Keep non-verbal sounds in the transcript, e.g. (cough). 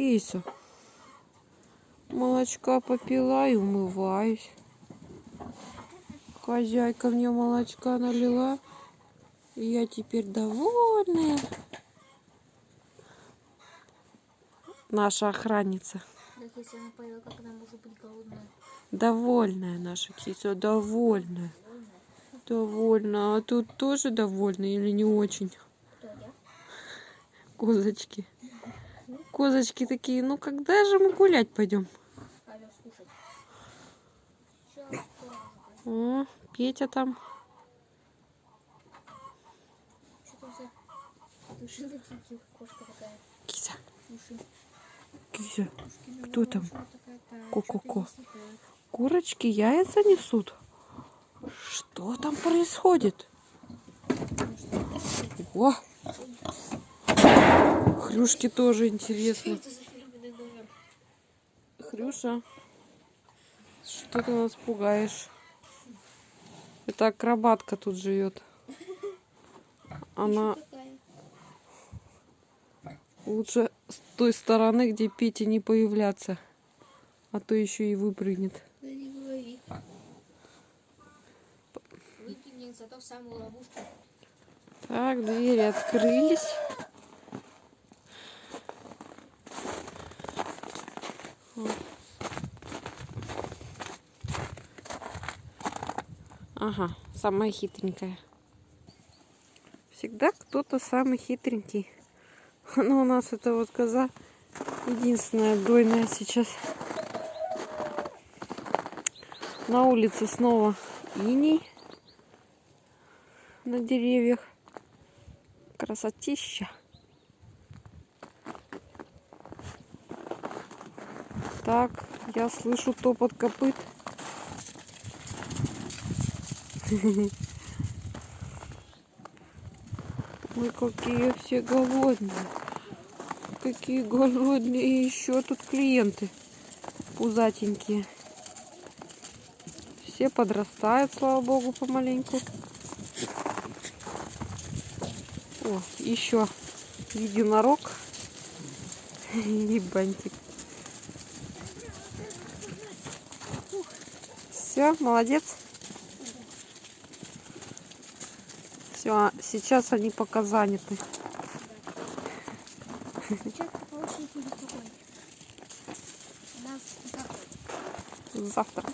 Кися. Молочка попила и умываюсь. Хозяйка мне молочка налила. И я теперь довольная. Наша охранница. Так если она поела, как она может быть голодная? Довольная наша кися, довольная. Довольна. А тут тоже довольна или не очень? Кто я? Козочки. Козочки такие, ну когда же мы гулять пойдем? О, Петя там. Такая. Кися, Кто там? Ко-ко-ко. Курочки яйца несут. Что там происходит? О! Хрюшке тоже интересно. Хрюша, что ты нас пугаешь? Это акробатка тут живет. Она лучше с той стороны, где Петя не появляться. А то еще и выпрыгнет. Да не говори. Выкинь мне зато в самую ловушку. Так, двери открылись. Ага, самая хитренькая. Всегда кто-то самый хитренький. (laughs) Но у нас это вот коза единственная дойная сейчас. На улице снова иней на деревьях. Красотища. Так, я слышу топот копыт. (laughs) Ой, какие все голодные. Какие голодные. И еще тут клиенты пузатенькие. Все подрастают, слава богу, помаленьку. О, еще единорог (laughs) и бантик. Все, молодец. Все, сейчас они пока заняты. Завтра.